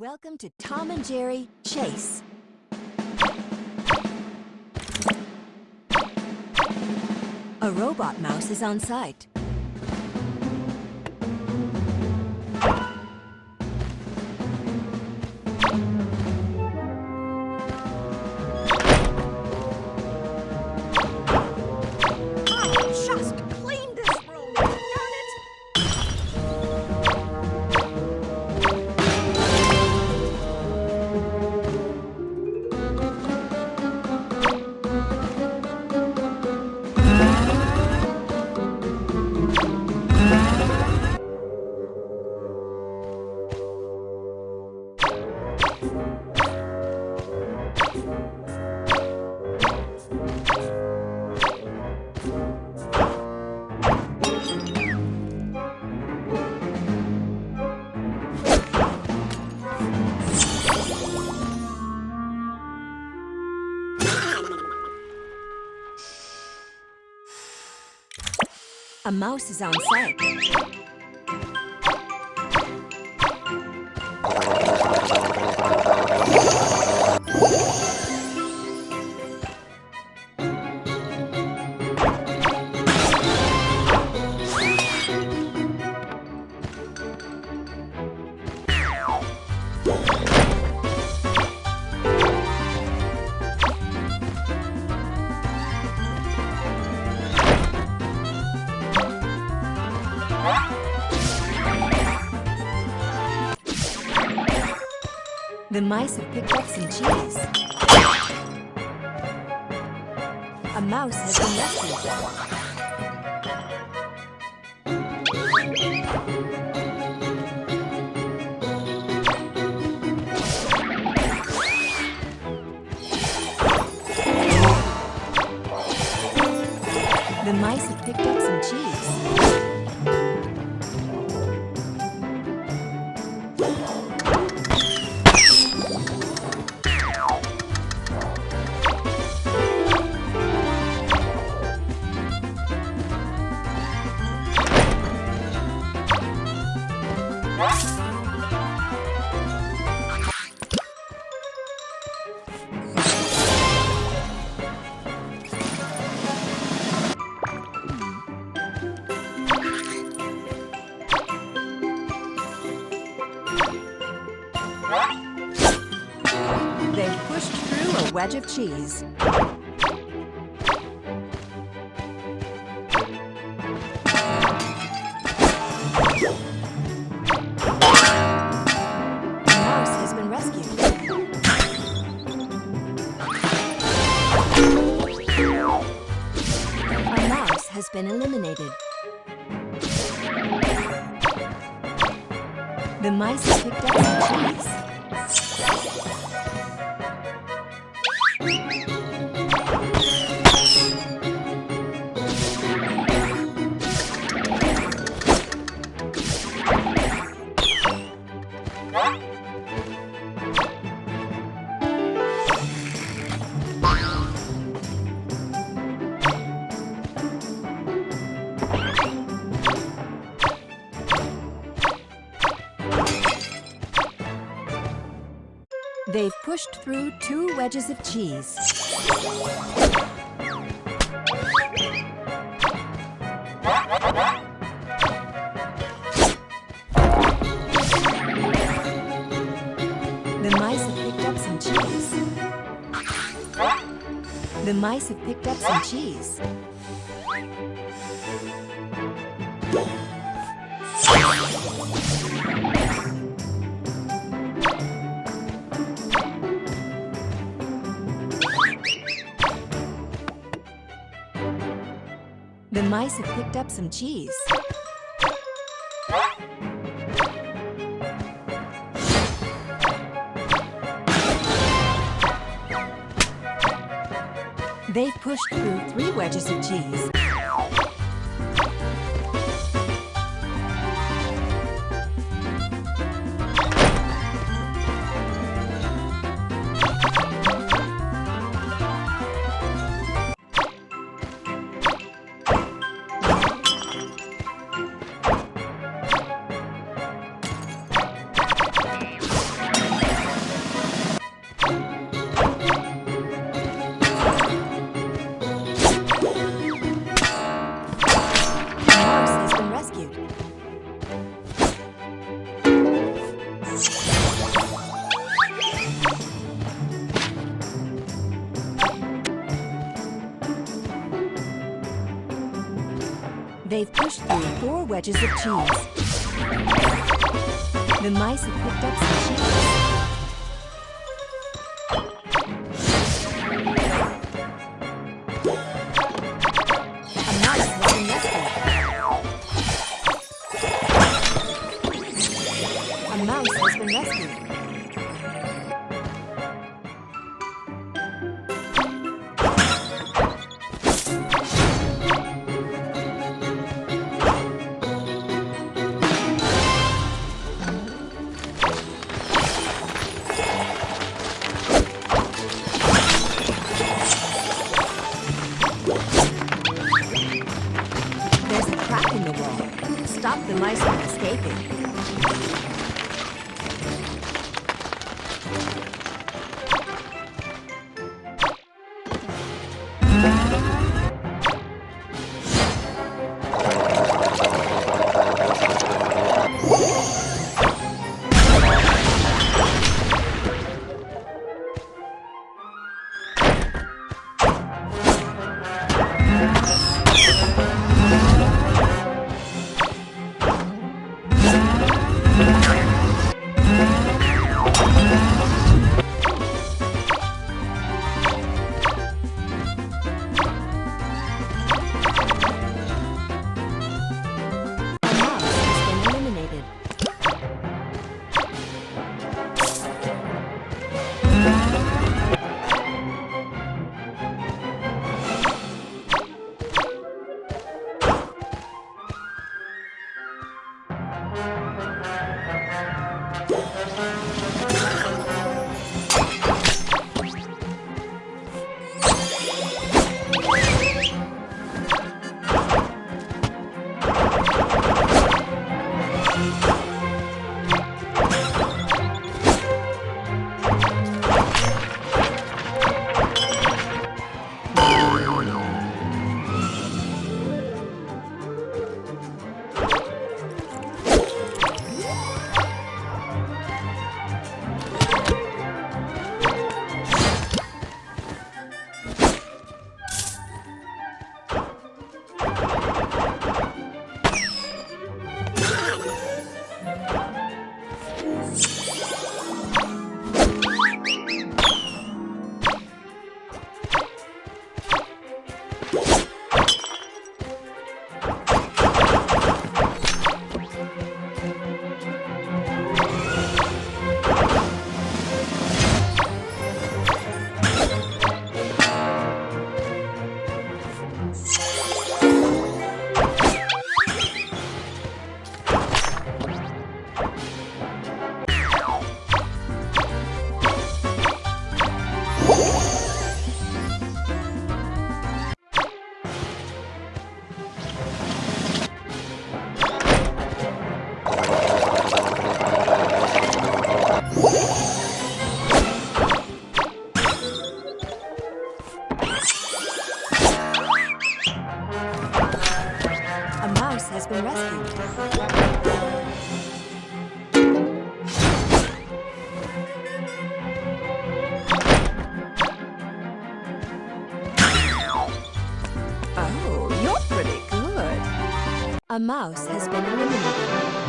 Welcome to Tom and Jerry Chase. A robot mouse is on site. A mouse is on site. The mice have picked up some cheese. A mouse has been rescued. The mice have picked up some cheese. Wedge of cheese. The mouse has been rescued. A mouse has been eliminated. The mice picked up some cheese. Pushed through two wedges of cheese. The mice have picked up some cheese. The mice have picked up some cheese. The mice have picked up some cheese. They've pushed through three wedges of cheese. They've pushed through four wedges of cheese. The mice have picked up some cheese. Stop the mice from escaping. A A mouse has been eliminated.